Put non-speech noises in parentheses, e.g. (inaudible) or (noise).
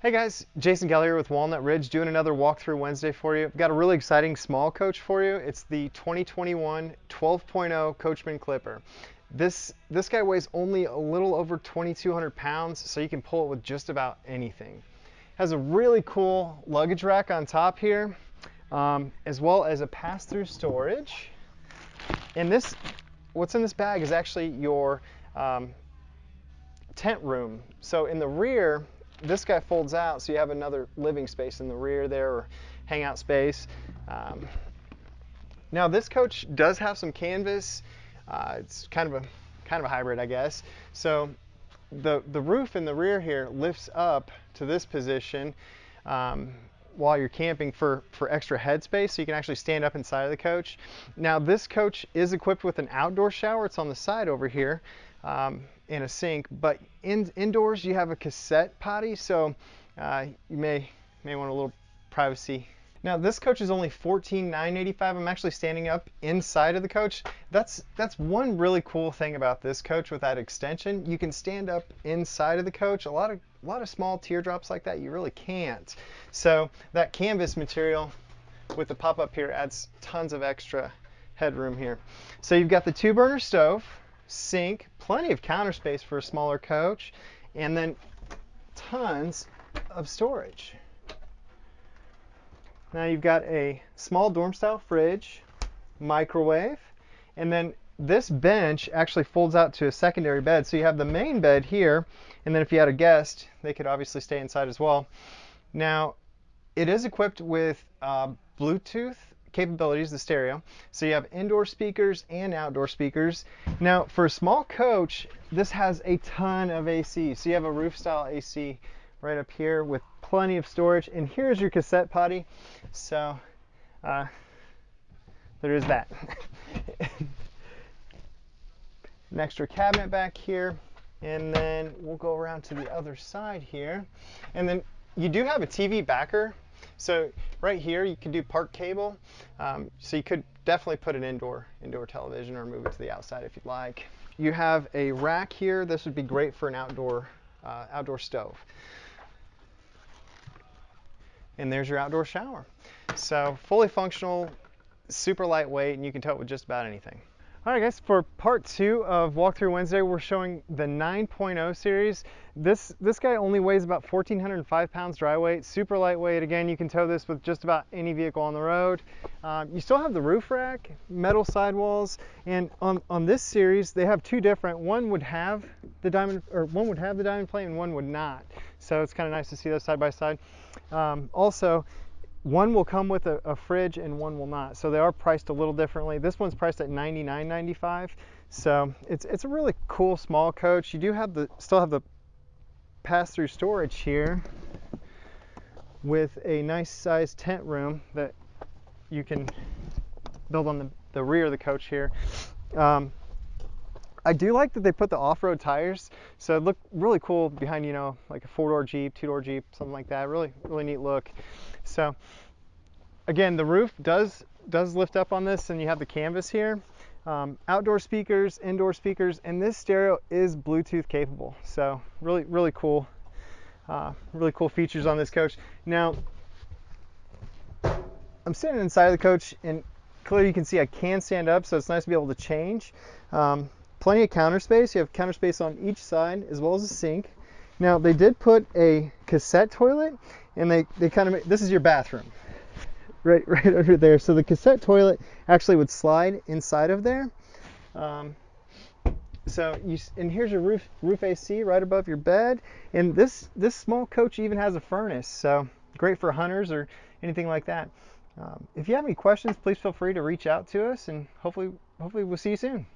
Hey guys, Jason Geller with Walnut Ridge doing another walkthrough Wednesday for you. I've got a really exciting small coach for you. It's the 2021 12.0 Coachmen Clipper. This, this guy weighs only a little over 2,200 pounds, so you can pull it with just about anything. Has a really cool luggage rack on top here, um, as well as a pass-through storage. And this, what's in this bag is actually your um, tent room. So in the rear, this guy folds out so you have another living space in the rear there or hangout space. Um, now this coach does have some canvas. Uh, it's kind of a kind of a hybrid, I guess. So the the roof in the rear here lifts up to this position um, while you're camping for for extra headspace, so you can actually stand up inside of the coach. Now this coach is equipped with an outdoor shower. It's on the side over here um, and a sink. But in, indoors, you have a cassette potty, so uh, you may may want a little privacy. Now this coach is only 14,985. I'm actually standing up inside of the coach. That's that's one really cool thing about this coach with that extension. You can stand up inside of the coach. A lot of a lot of small teardrops like that you really can't. So that canvas material with the pop up here adds tons of extra headroom here. So you've got the two burner stove sink, plenty of counter space for a smaller coach, and then tons of storage. Now you've got a small dorm style fridge, microwave, and then this bench actually folds out to a secondary bed. So you have the main bed here, and then if you had a guest, they could obviously stay inside as well. Now, it is equipped with uh, Bluetooth capabilities, the stereo. So you have indoor speakers and outdoor speakers. Now for a small coach, this has a ton of AC. So you have a roof style AC right up here with plenty of storage. And here's your cassette potty. So uh, there is that. (laughs) An extra cabinet back here. And then we'll go around to the other side here. And then you do have a TV backer so right here you can do park cable. Um, so you could definitely put an indoor indoor television or move it to the outside if you'd like. You have a rack here. This would be great for an outdoor uh, outdoor stove. And there's your outdoor shower. So fully functional, super lightweight, and you can tow it with just about anything. All right guys, for part two of Walkthrough Wednesday, we're showing the 9.0 series. This, this guy only weighs about 1,405 pounds dry weight, super lightweight. Again, you can tow this with just about any vehicle on the road. Um, you still have the roof rack, metal sidewalls, and on, on this series, they have two different. One would have the diamond, or one would have the diamond plate and one would not. So it's kind of nice to see those side by side. Um, also, one will come with a, a, fridge and one will not. So they are priced a little differently. This one's priced at $99.95. So it's, it's a really cool small coach. You do have the still have the pass-through storage here with a nice sized tent room that you can build on the, the rear of the coach here. Um, I do like that they put the off-road tires, so it looked really cool behind, you know, like a four-door Jeep, two-door Jeep, something like that. Really, really neat look. So, again, the roof does does lift up on this, and you have the canvas here. Um, outdoor speakers, indoor speakers, and this stereo is Bluetooth capable. So, really, really cool, uh, really cool features on this coach. Now, I'm sitting inside of the coach, and clearly you can see I can stand up, so it's nice to be able to change. Um, plenty of counter space. You have counter space on each side as well as a sink. Now they did put a cassette toilet and they, they kind of, this is your bathroom right, (laughs) right under there. So the cassette toilet actually would slide inside of there. Um, so you, and here's your roof, roof AC right above your bed. And this, this small coach even has a furnace. So great for hunters or anything like that. Um, if you have any questions, please feel free to reach out to us and hopefully, hopefully we'll see you soon.